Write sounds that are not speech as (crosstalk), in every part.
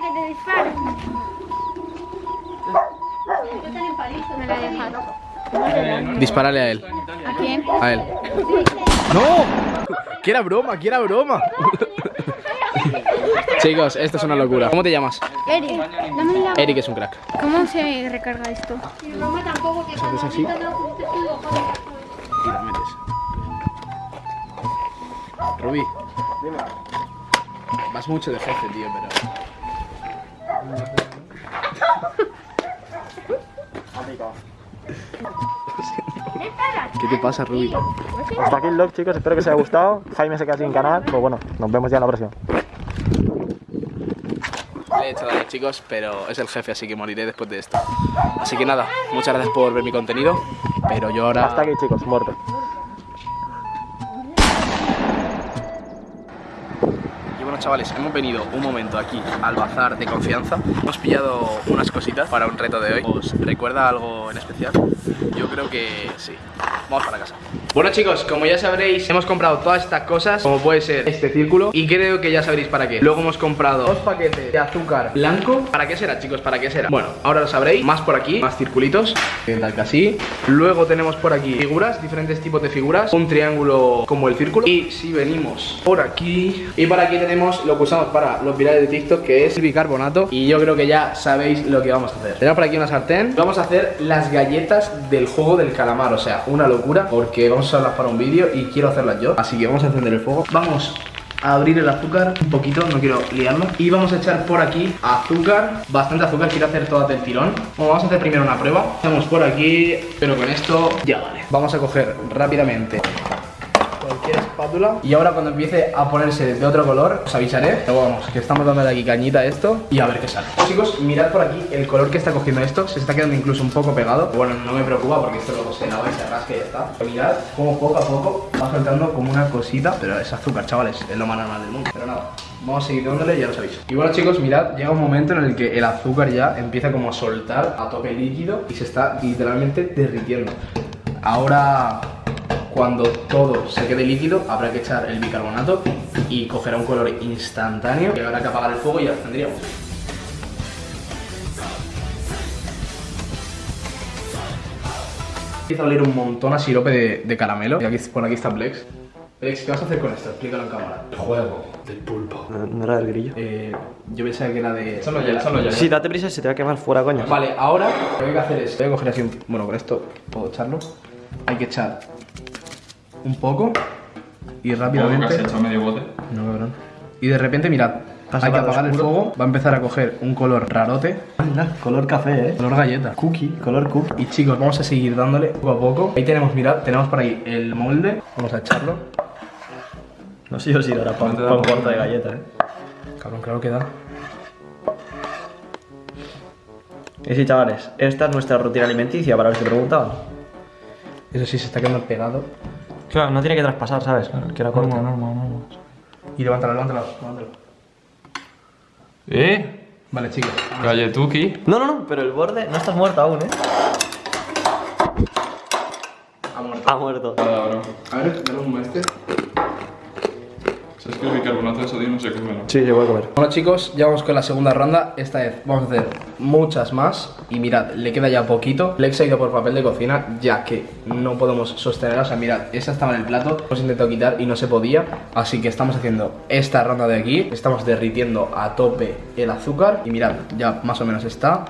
que te disparo. Me la he dejado. Dispárale a él. ¿A quién? A él. ¡No! Que era broma, que era broma. Chicos, esto es una locura. ¿Cómo te llamas? Eric, la... Eric es un crack. ¿Cómo se recarga esto? Mi mamá tampoco, que ¿Haces así? Y la metes. Rubí. Vas mucho de jefe, tío, pero... ¿Qué te pasa, Rubí? Hasta aquí el vlog, chicos. Espero que os haya gustado. Jaime se queda sin canal. Pues bueno, nos vemos ya en la próxima. Le he hecho daño, chicos, pero es el jefe, así que moriré después de esto. Así que nada, muchas gracias por ver mi contenido, pero yo ahora... Hasta aquí, chicos. Muerto. Chavales, hemos venido un momento aquí al bazar de confianza. Hemos pillado unas cositas para un reto de hoy. ¿Os recuerda algo en especial? Yo creo que sí Vamos para casa. Bueno chicos, como ya sabréis, hemos comprado todas estas cosas Como puede ser este círculo Y creo que ya sabréis para qué. Luego hemos comprado dos paquetes de azúcar blanco. ¿Para qué será chicos? ¿Para qué será? Bueno, ahora lo sabréis. Más por aquí, más circulitos. Tal que así. Luego tenemos por aquí figuras, diferentes tipos de figuras. Un triángulo como el círculo. Y si venimos por aquí Y por aquí tenemos lo que usamos para los virales de TikTok Que es el bicarbonato. Y yo creo que ya sabéis lo que vamos a hacer. Tenemos por aquí una sartén. Vamos a hacer las galletas del juego del calamar O sea, una locura Porque vamos a usarlas para un vídeo y quiero hacerlas yo. Así que vamos a encender el fuego Vamos a abrir el azúcar un poquito, no quiero liarlo Y vamos a echar por aquí azúcar Bastante azúcar, quiero hacer todas del tirón. Vamos a hacer primero una prueba. Hacemos por aquí, pero con esto ya vale. Vamos a coger rápidamente Y ahora cuando empiece a ponerse de otro color Os avisaré. Pero vamos, que estamos dándole aquí cañita a esto Y a ver qué sale. Chicos, mirad por aquí el color que está cogiendo esto. Se está quedando incluso un poco pegado. Bueno, no me preocupa porque esto luego se lava y se rasca y ya está. Pero mirad cómo poco a poco va soltando como una cosita. Pero es azúcar, chavales, es lo más normal del mundo. Pero nada, Vamos a seguir dándole y ya os aviso. Y bueno chicos, mirad, llega un momento en el que el azúcar ya empieza como a soltar a tope líquido Y se está literalmente derritiendo. Ahora cuando todo se quede líquido habrá que echar el bicarbonato y cogerá un color instantáneo y habrá que apagar el fuego y ya lo tendríamos. Empieza a oler un montón a sirope de, de caramelo y aquí, por aquí está Plex. Plex, ¿qué vas a hacer con esto? Explícalo en cámara. El juego del pulpo. No, no era del grillo. Eh, yo pensaba que era de... Échalo ya, échalo ya. Sí, date prisa, se te va a quemar fuera, coño. Vale, ahora lo que hay que hacer es... Voy a coger así un... Bueno, con esto puedo echarlo. Hay que echar un poco y ¿Cómo rápidamente... que has hecho medio bote? No, cabrón. Y de repente, mirad, Pasa hay que apagar el fuego, va a empezar a coger un color rarote, color café, eh. color galleta. Cookie, color cookie. Y chicos, vamos a seguir dándole poco a poco. Ahí tenemos, mirad, tenemos por ahí el molde. Vamos a echarlo. No sé yo si ahora para un corte de galleta, eh. Cabrón, claro que da. Y sí, chavales, esta es nuestra rutina alimenticia, para los que preguntaban. Eso sí, se está quedando pegado. Claro, no tiene que traspasar, ¿sabes? Que era corta. Normal, normal, normal. Y levántalo, levántalo, levántalo. ¿Eh? Vale, chicos. Galletuki. No, no, no, pero el borde no estás muerto aún, ¿eh? Ha muerto. Ha muerto. Nada, bro. A ver, dale un este. ¿Sabes que el bicarbonato de sodio no se come, no? Sí, se puede comer. Bueno chicos, ya vamos con la segunda ronda. Esta vez vamos a hacer muchas más. Y mirad, le queda ya poquito. Lex ha ido por papel de cocina Ya que no podemos sostenerla. O sea, mirad, esa estaba en el plato. Hemos intentado quitar y no se podía. Así que estamos haciendo esta ronda de aquí. Estamos derritiendo a tope el azúcar. Y mirad, ya más o menos está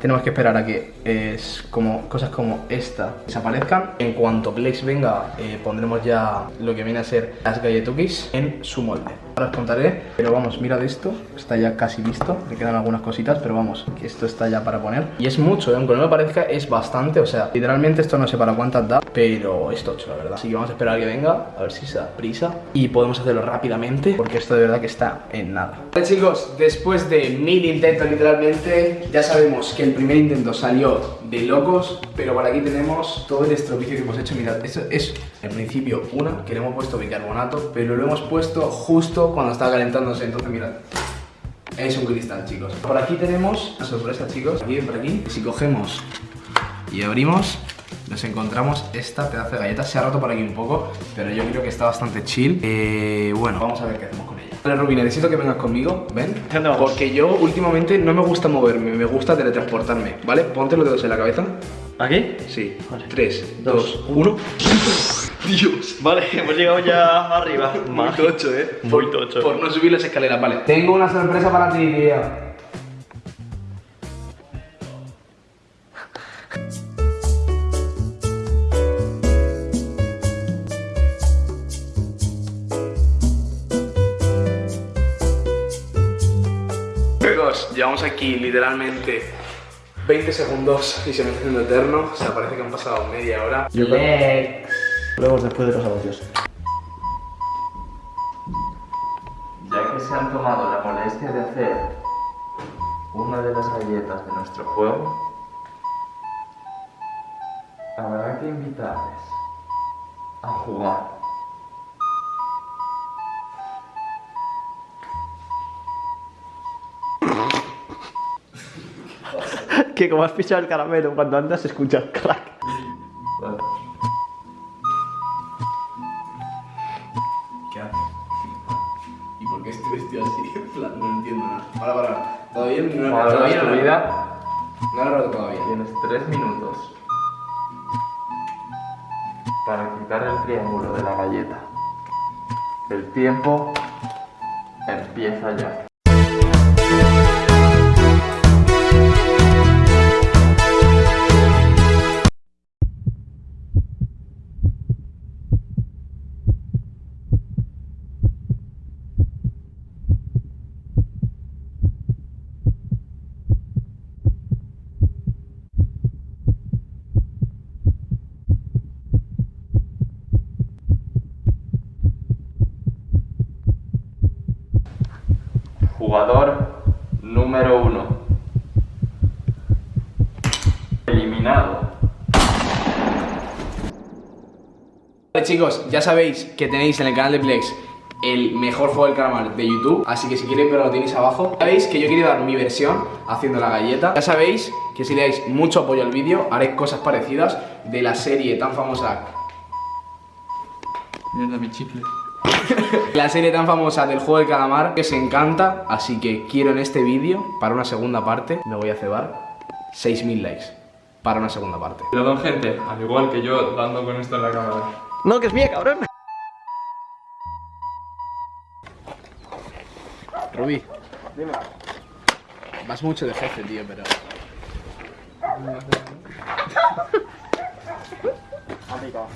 tenemos que esperar a que es como cosas como esta desaparezcan. En cuanto Plex venga, eh, pondremos ya lo que viene a ser las galletukis en su molde. Ahora os contaré, pero vamos, mirad esto, está ya casi listo, le quedan algunas cositas, pero vamos, que esto está ya para poner. Y es mucho, ¿eh? aunque no me parezca, es bastante, o sea, literalmente esto no sé para cuántas da, pero es tocho, la verdad. Así que vamos a esperar a que venga, a ver si se da prisa y podemos hacerlo rápidamente, porque esto de verdad que está en nada. Vale chicos, después de mil intentos literalmente, ya sabemos que el primer intento salió de locos, pero por aquí tenemos todo el estropicio que hemos hecho. Mirad, esto es en principio una, que le hemos puesto bicarbonato, pero lo hemos puesto justo cuando estaba calentándose, entonces mirad. Es un cristal, chicos. Por aquí tenemos una sorpresa, chicos. Aquí, por aquí. Si cogemos y abrimos, nos encontramos esta pedazo de galleta. Se ha roto por aquí un poco, pero yo creo que está bastante chill. Eh, bueno, vamos a ver qué hacemos con ella. Vale, Rubi, necesito que vengas conmigo, ven. Porque yo últimamente no me gusta moverme, me gusta teletransportarme, ¿vale? Ponte los dedos en la cabeza. ¿Aquí? Sí. Vale. 3, Dos, 2, 1. (laughs) Dios. Vale, hemos llegado ya arriba. Muy tocho, eh. Muy tocho. Por no subir las escaleras, vale. Tengo una sorpresa para ti, tío. Chicos, llevamos aquí literalmente 20 segundos y se me está haciendo eterno. O sea, parece que han pasado media hora. Yo creo- Luego después de los anuncios. Ya que se han tomado la molestia de hacer una de las galletas de nuestro juego, habrá que invitarles a jugar. Que como has pisado el caramelo cuando andas se escucha el crack. ¿Qué haces? ¿Y por qué estoy vestido así? (laughs) En plan, no entiendo nada. Para, para. ¿Todavía no Para todavía tu vida No lo he roto todavía. tienes tres minutos para quitar el triángulo de la galleta. El tiempo empieza ya. Jugador número uno. Eliminado. Vale chicos, ya sabéis que tenéis en el canal de Plex el mejor juego del calamar de YouTube, así que si queréis verlo lo tenéis abajo. Sabéis que yo quiero dar mi versión haciendo la galleta. Ya sabéis que si le dais mucho apoyo al vídeo, haré cosas parecidas de la serie tan famosa Mierda, mi chicle. (laughs) La serie tan famosa del juego del calamar que os encanta, así que quiero en este vídeo, para una segunda parte, me voy a cebar 6.000 likes. Para una segunda parte. Perdón, gente, al igual que yo dando con esto en la cámara. No, que es mía, cabrón. Rubí. Vas mucho de jefe, tío, pero... (laughs) Picado.